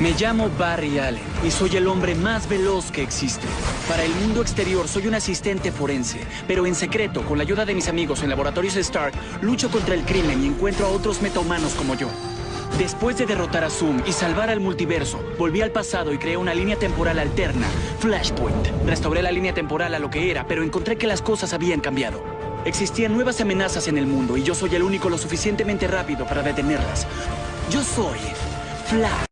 Me llamo Barry Allen y soy el hombre más veloz que existe. Para el mundo exterior soy un asistente forense, pero en secreto, con la ayuda de mis amigos en Laboratorios Stark, lucho contra el crimen y encuentro a otros metahumanos como yo. Después de derrotar a Zoom y salvar al multiverso, volví al pasado y creé una línea temporal alterna, Flashpoint. Restauré la línea temporal a lo que era, pero encontré que las cosas habían cambiado. Existían nuevas amenazas en el mundo y yo soy el único lo suficientemente rápido para detenerlas. Yo soy Flash.